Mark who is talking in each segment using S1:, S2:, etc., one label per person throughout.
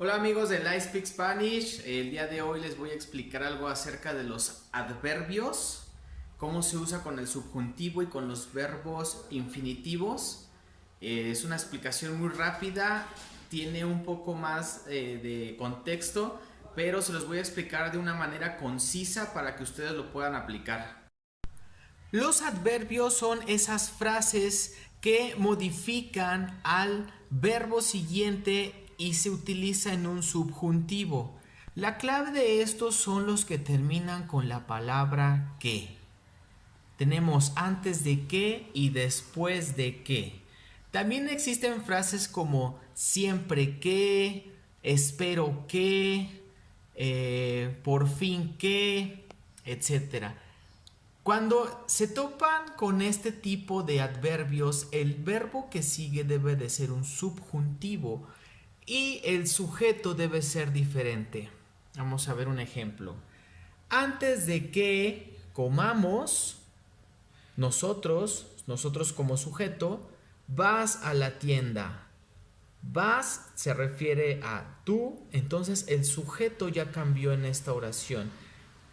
S1: Hola amigos de Live Speak Spanish, el día de hoy les voy a explicar algo acerca de los adverbios, cómo se usa con el subjuntivo y con los verbos infinitivos. Eh, es una explicación muy rápida, tiene un poco más eh, de contexto, pero se los voy a explicar de una manera concisa para que ustedes lo puedan aplicar. Los adverbios son esas frases que modifican al verbo siguiente y se utiliza en un subjuntivo. La clave de estos son los que terminan con la palabra que. Tenemos antes de que y después de que. También existen frases como siempre que, espero que, eh, por fin que, etc. Cuando se topan con este tipo de adverbios, el verbo que sigue debe de ser un subjuntivo y el sujeto debe ser diferente. Vamos a ver un ejemplo. Antes de que comamos, nosotros, nosotros como sujeto, vas a la tienda. Vas se refiere a tú, entonces el sujeto ya cambió en esta oración.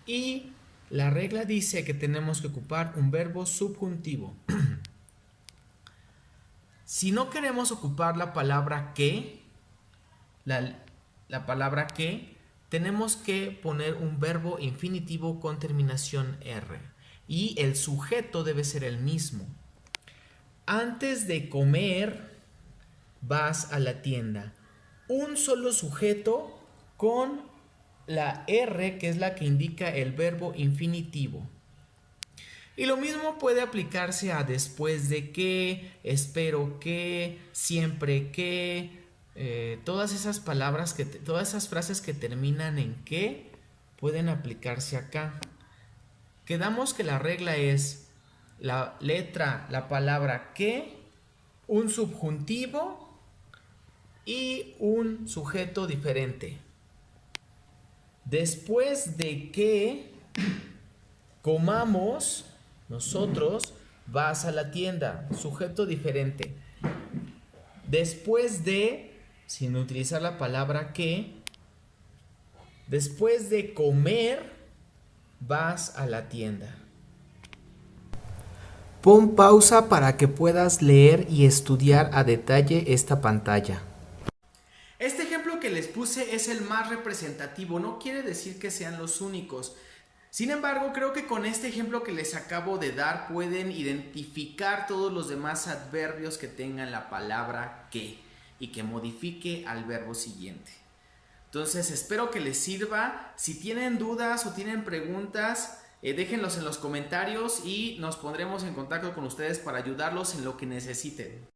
S1: Y la regla dice que tenemos que ocupar un verbo subjuntivo. si no queremos ocupar la palabra que, la, palabra que, tenemos que poner un verbo infinitivo con terminación R. Y el sujeto debe ser el mismo. Antes de comer, vas a la tienda. Un solo sujeto con la R, que es la que indica el verbo infinitivo. Y lo mismo puede aplicarse a después de que, espero que, siempre que, eh, todas esas palabras, que todas esas frases que terminan en que pueden aplicarse acá. Quedamos que la regla es la letra, la palabra que, un subjuntivo y un sujeto diferente. Después de que comamos, nosotros vas a la tienda, sujeto diferente. Después de sin utilizar la palabra que, después de comer, vas a la tienda. Pon pausa para que puedas leer y estudiar a detalle esta pantalla. Este ejemplo que les puse es el más representativo, no quiere decir que sean los únicos. Sin embargo, creo que con este ejemplo que les acabo de dar pueden identificar todos los demás adverbios que tengan la palabra que y que modifique al verbo siguiente. Entonces espero que les sirva. Si tienen dudas o tienen preguntas, eh, déjenlos en los comentarios y nos pondremos en contacto con ustedes para ayudarlos en lo que necesiten.